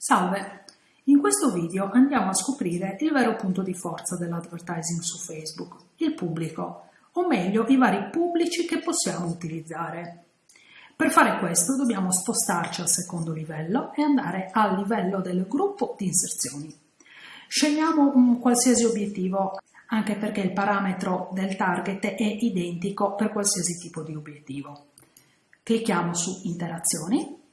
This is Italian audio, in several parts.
Salve! In questo video andiamo a scoprire il vero punto di forza dell'advertising su Facebook, il pubblico, o meglio i vari pubblici che possiamo utilizzare. Per fare questo dobbiamo spostarci al secondo livello e andare al livello del gruppo di inserzioni. Scegliamo un qualsiasi obiettivo, anche perché il parametro del target è identico per qualsiasi tipo di obiettivo. Clicchiamo su Interazioni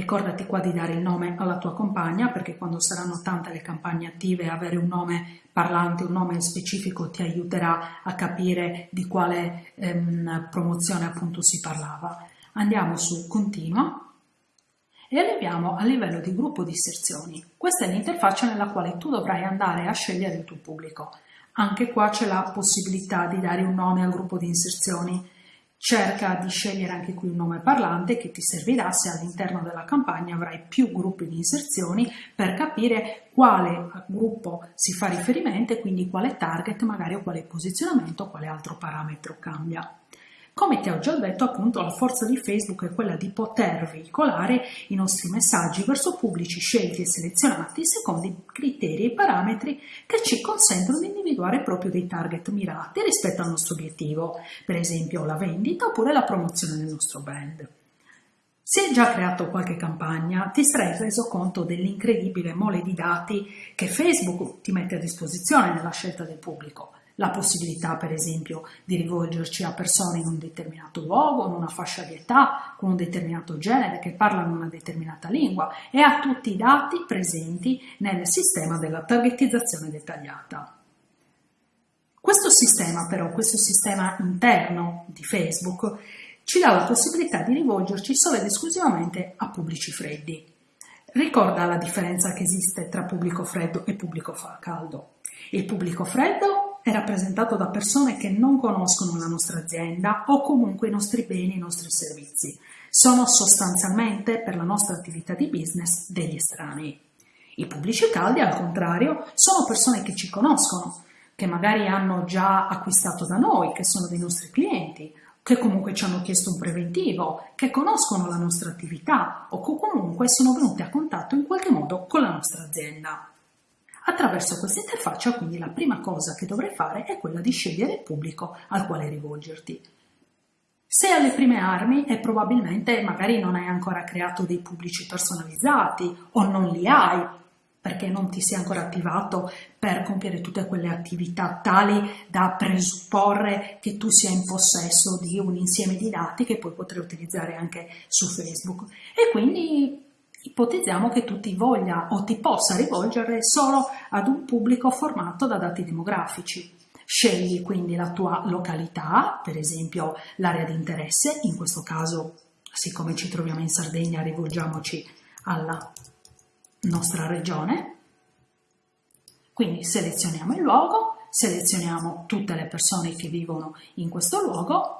Ricordati qua di dare il nome alla tua compagna perché quando saranno tante le campagne attive avere un nome parlante, un nome specifico ti aiuterà a capire di quale ehm, promozione appunto si parlava. Andiamo su Continua e arriviamo al livello di gruppo di sezioni. Questa è l'interfaccia nella quale tu dovrai andare a scegliere il tuo pubblico. Anche qua c'è la possibilità di dare un nome al gruppo di inserzioni Cerca di scegliere anche qui un nome parlante che ti servirà se all'interno della campagna avrai più gruppi di inserzioni per capire quale gruppo si fa riferimento e quindi quale target magari o quale posizionamento o quale altro parametro cambia. Come ti ho già detto, appunto, la forza di Facebook è quella di poter veicolare i nostri messaggi verso pubblici scelti e selezionati secondo i criteri e parametri che ci consentono di individuare proprio dei target mirati rispetto al nostro obiettivo, per esempio la vendita oppure la promozione del nostro brand. Se hai già creato qualche campagna, ti sarai reso conto dell'incredibile mole di dati che Facebook ti mette a disposizione nella scelta del pubblico la possibilità per esempio di rivolgerci a persone in un determinato luogo, in una fascia di età, con un determinato genere, che parlano una determinata lingua e a tutti i dati presenti nel sistema della targetizzazione dettagliata. Questo sistema però, questo sistema interno di Facebook, ci dà la possibilità di rivolgerci solo ed esclusivamente a pubblici freddi. Ricorda la differenza che esiste tra pubblico freddo e pubblico caldo. Il pubblico freddo è rappresentato da persone che non conoscono la nostra azienda o comunque i nostri beni e i nostri servizi. Sono sostanzialmente per la nostra attività di business degli estranei. I pubblici caldi, al contrario, sono persone che ci conoscono, che magari hanno già acquistato da noi, che sono dei nostri clienti, che comunque ci hanno chiesto un preventivo, che conoscono la nostra attività o che comunque sono venuti a contatto in qualche modo con la nostra azienda. Attraverso questa interfaccia quindi la prima cosa che dovrai fare è quella di scegliere il pubblico al quale rivolgerti. Se alle prime armi e probabilmente magari non hai ancora creato dei pubblici personalizzati o non li hai perché non ti sei ancora attivato per compiere tutte quelle attività tali da presupporre che tu sia in possesso di un insieme di dati che poi potrai utilizzare anche su Facebook e quindi Ipotizziamo che tu ti voglia o ti possa rivolgere solo ad un pubblico formato da dati demografici. Scegli quindi la tua località, per esempio l'area di interesse, in questo caso, siccome ci troviamo in Sardegna, rivolgiamoci alla nostra regione. Quindi selezioniamo il luogo, selezioniamo tutte le persone che vivono in questo luogo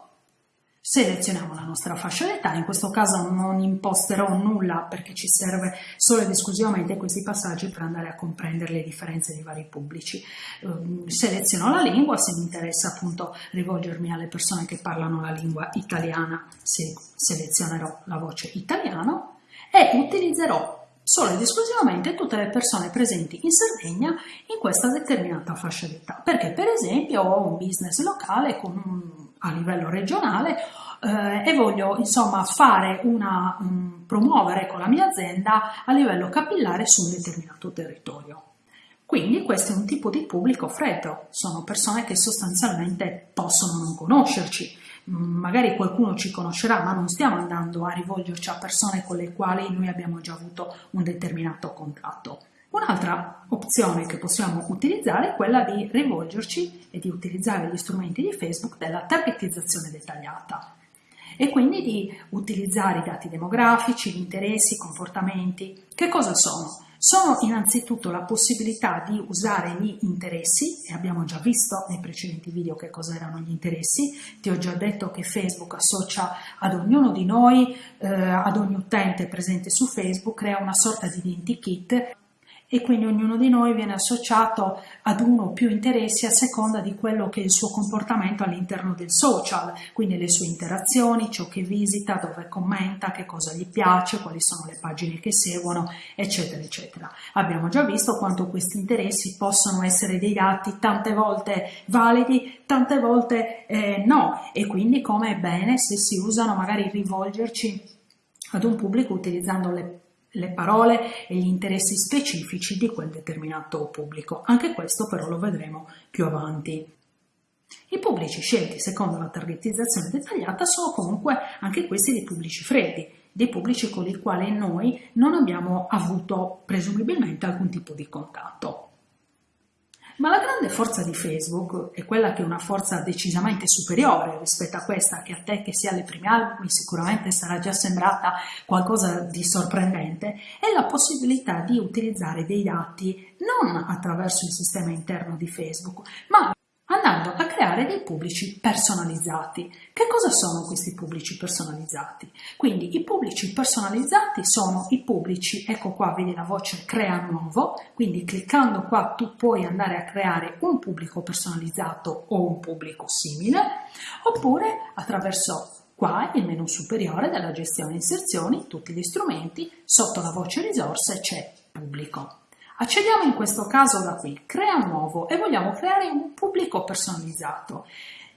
Selezioniamo la nostra fascia d'età, in questo caso non imposterò nulla perché ci serve solo ed esclusivamente questi passaggi per andare a comprendere le differenze dei vari pubblici. Ehm, seleziono la lingua, se mi interessa appunto rivolgermi alle persone che parlano la lingua italiana, se selezionerò la voce italiano e utilizzerò solo ed esclusivamente tutte le persone presenti in Sardegna in questa determinata fascia d'età, perché per esempio ho un business locale con un a livello regionale eh, e voglio insomma fare una, um, promuovere con la mia azienda a livello capillare su un determinato territorio. Quindi questo è un tipo di pubblico freddo, sono persone che sostanzialmente possono non conoscerci, magari qualcuno ci conoscerà, ma non stiamo andando a rivolgerci a persone con le quali noi abbiamo già avuto un determinato contatto. Un'altra opzione che possiamo utilizzare è quella di rivolgerci e di utilizzare gli strumenti di Facebook della targetizzazione dettagliata e quindi di utilizzare i dati demografici, gli interessi, i comportamenti. Che cosa sono? Sono innanzitutto la possibilità di usare gli interessi, e abbiamo già visto nei precedenti video che cosa erano gli interessi, ti ho già detto che Facebook associa ad ognuno di noi, eh, ad ogni utente presente su Facebook, crea una sorta di identikit e quindi ognuno di noi viene associato ad uno o più interessi a seconda di quello che è il suo comportamento all'interno del social, quindi le sue interazioni, ciò che visita, dove commenta, che cosa gli piace, quali sono le pagine che seguono, eccetera, eccetera. Abbiamo già visto quanto questi interessi possono essere dei dati tante volte validi, tante volte eh, no, e quindi come è bene se si usano magari rivolgerci ad un pubblico utilizzando le le parole e gli interessi specifici di quel determinato pubblico. Anche questo però lo vedremo più avanti. I pubblici scelti secondo la targetizzazione dettagliata sono comunque anche questi dei pubblici freddi, dei pubblici con i quali noi non abbiamo avuto presumibilmente alcun tipo di contatto. Ma la grande forza di Facebook è quella che è una forza decisamente superiore rispetto a questa che a te che sia alle prime albumi sicuramente sarà già sembrata qualcosa di sorprendente, è la possibilità di utilizzare dei dati non attraverso il sistema interno di Facebook, ma andando a creare dei pubblici personalizzati. Che cosa sono questi pubblici personalizzati? Quindi i pubblici personalizzati sono i pubblici, ecco qua vedi la voce crea nuovo, quindi cliccando qua tu puoi andare a creare un pubblico personalizzato o un pubblico simile, oppure attraverso Qua il menu superiore della gestione inserzioni, tutti gli strumenti, sotto la voce risorse c'è pubblico. Accediamo in questo caso da qui, crea nuovo e vogliamo creare un pubblico personalizzato.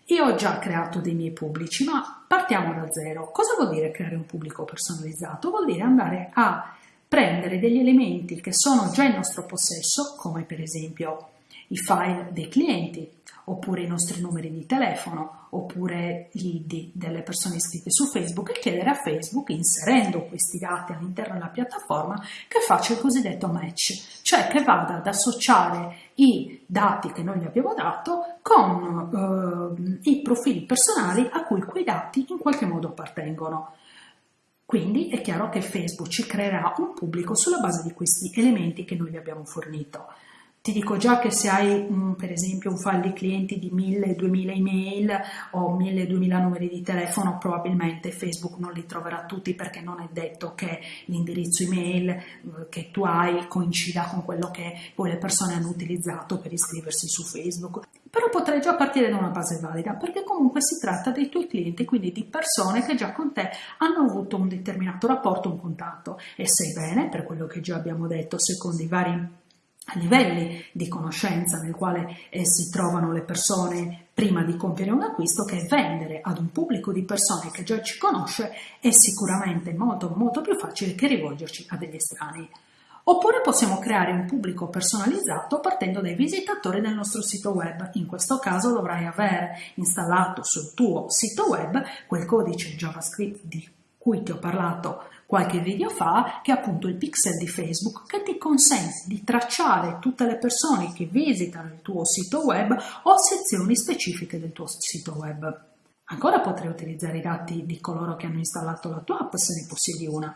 Io ho già creato dei miei pubblici, ma partiamo da zero. Cosa vuol dire creare un pubblico personalizzato? Vuol dire andare a prendere degli elementi che sono già in nostro possesso, come per esempio i file dei clienti, oppure i nostri numeri di telefono, oppure gli ID delle persone iscritte su Facebook e chiedere a Facebook, inserendo questi dati all'interno della piattaforma, che faccia il cosiddetto match, cioè che vada ad associare i dati che noi gli abbiamo dato con eh, i profili personali a cui quei dati in qualche modo appartengono. Quindi è chiaro che Facebook ci creerà un pubblico sulla base di questi elementi che noi gli abbiamo fornito. Ti dico già che se hai um, per esempio un file di clienti di 1000-2000 email o 1000-2000 numeri di telefono, probabilmente Facebook non li troverà tutti perché non è detto che l'indirizzo email uh, che tu hai coincida con quello che poi le persone hanno utilizzato per iscriversi su Facebook. Però potrei già partire da una base valida perché comunque si tratta dei tuoi clienti, quindi di persone che già con te hanno avuto un determinato rapporto, un contatto e sai bene, per quello che già abbiamo detto, secondo i vari livelli di conoscenza nel quale eh, si trovano le persone prima di compiere un acquisto che vendere ad un pubblico di persone che già ci conosce è sicuramente molto molto più facile che rivolgerci a degli estranei. Oppure possiamo creare un pubblico personalizzato partendo dai visitatori del nostro sito web. In questo caso dovrai aver installato sul tuo sito web quel codice JavaScript di cui ti ho parlato qualche video fa, che è appunto il pixel di Facebook che ti consente di tracciare tutte le persone che visitano il tuo sito web o sezioni specifiche del tuo sito web. Ancora potrai utilizzare i dati di coloro che hanno installato la tua app se ne possiedi una,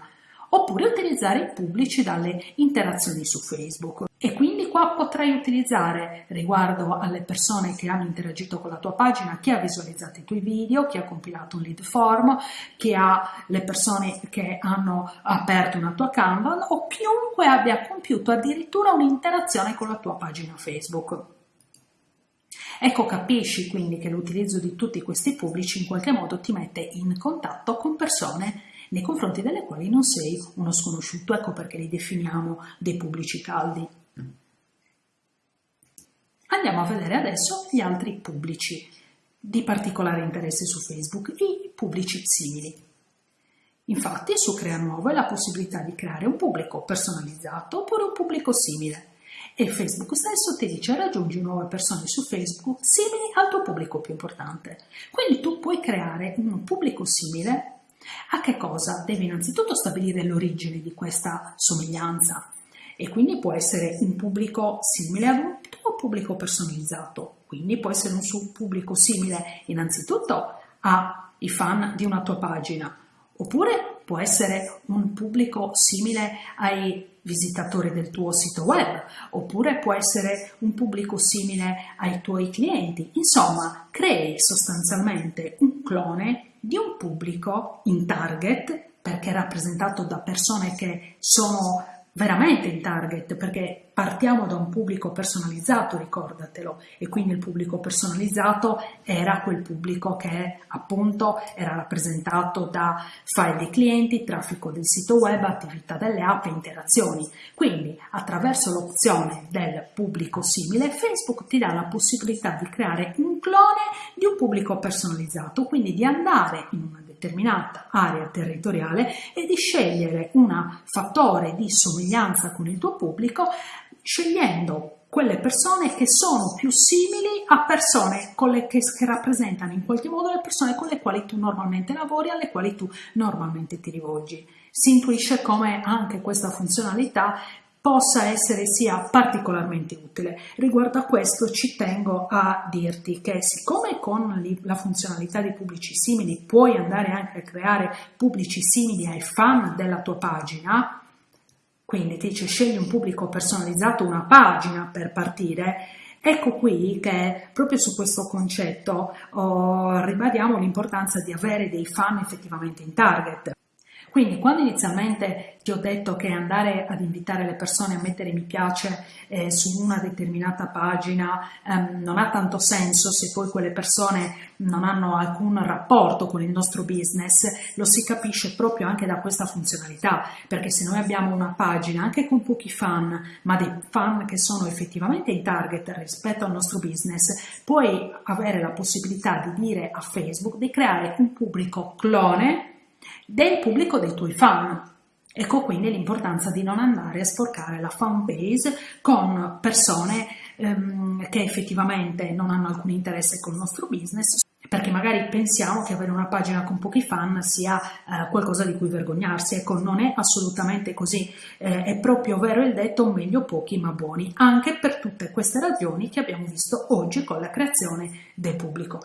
oppure utilizzare i pubblici dalle interazioni su Facebook. E quindi qua potrai utilizzare riguardo alle persone che hanno interagito con la tua pagina, chi ha visualizzato i tuoi video, chi ha compilato un lead form, chi ha le persone che hanno aperto una tua Canva o chiunque abbia compiuto addirittura un'interazione con la tua pagina Facebook. Ecco, capisci quindi che l'utilizzo di tutti questi pubblici in qualche modo ti mette in contatto con persone nei confronti delle quali non sei uno sconosciuto, ecco perché li definiamo dei pubblici caldi. Andiamo a vedere adesso gli altri pubblici di particolare interesse su Facebook, i pubblici simili. Infatti su Crea Nuovo è la possibilità di creare un pubblico personalizzato oppure un pubblico simile e Facebook stesso ti dice raggiungi nuove persone su Facebook simili al tuo pubblico più importante. Quindi tu puoi creare un pubblico simile a che cosa? Devi innanzitutto stabilire l'origine di questa somiglianza e quindi può essere un pubblico simile ad un pubblico personalizzato, quindi può essere un pubblico simile innanzitutto ai fan di una tua pagina, oppure può essere un pubblico simile ai visitatori del tuo sito web, oppure può essere un pubblico simile ai tuoi clienti. Insomma, crei sostanzialmente un clone di un pubblico in target perché è rappresentato da persone che sono veramente in target perché partiamo da un pubblico personalizzato, ricordatelo, e quindi il pubblico personalizzato era quel pubblico che appunto era rappresentato da file dei clienti, traffico del sito web, attività delle app e interazioni. Quindi attraverso l'opzione del pubblico simile, Facebook ti dà la possibilità di creare un clone di un pubblico personalizzato, quindi di andare in una determinata area territoriale e di scegliere un fattore di somiglianza con il tuo pubblico scegliendo quelle persone che sono più simili a persone le, che, che, rappresentano in qualche modo le persone con le quali tu normalmente lavori, alle quali tu normalmente ti rivolgi. Si intuisce come anche questa funzionalità possa essere sia particolarmente utile. Riguardo a questo ci tengo a dirti che siccome con la funzionalità di pubblici simili puoi andare anche a creare pubblici simili ai fan della tua pagina, quindi ti dice scegli un pubblico personalizzato, una pagina per partire, Ecco qui che proprio su questo concetto oh, ribadiamo l'importanza di avere dei fan effettivamente in target. Quindi quando inizialmente ti ho detto che andare ad invitare le persone a mettere mi piace eh, su una determinata pagina ehm, non ha tanto senso se poi quelle persone non hanno alcun rapporto con il nostro business, lo si capisce proprio anche da questa funzionalità, perché se noi abbiamo una pagina anche con pochi fan, ma dei fan che sono effettivamente in target rispetto al nostro business, puoi avere la possibilità di dire a Facebook di creare un pubblico clone del pubblico dei tuoi fan. Ecco quindi l'importanza di non andare a sporcare la fan base con persone ehm, che effettivamente non hanno alcun interesse col nostro business perché magari pensiamo che avere una pagina con pochi fan sia eh, qualcosa di cui vergognarsi, ecco non è assolutamente così, eh, è proprio vero il detto meglio pochi ma buoni, anche per tutte queste ragioni che abbiamo visto oggi con la creazione del pubblico.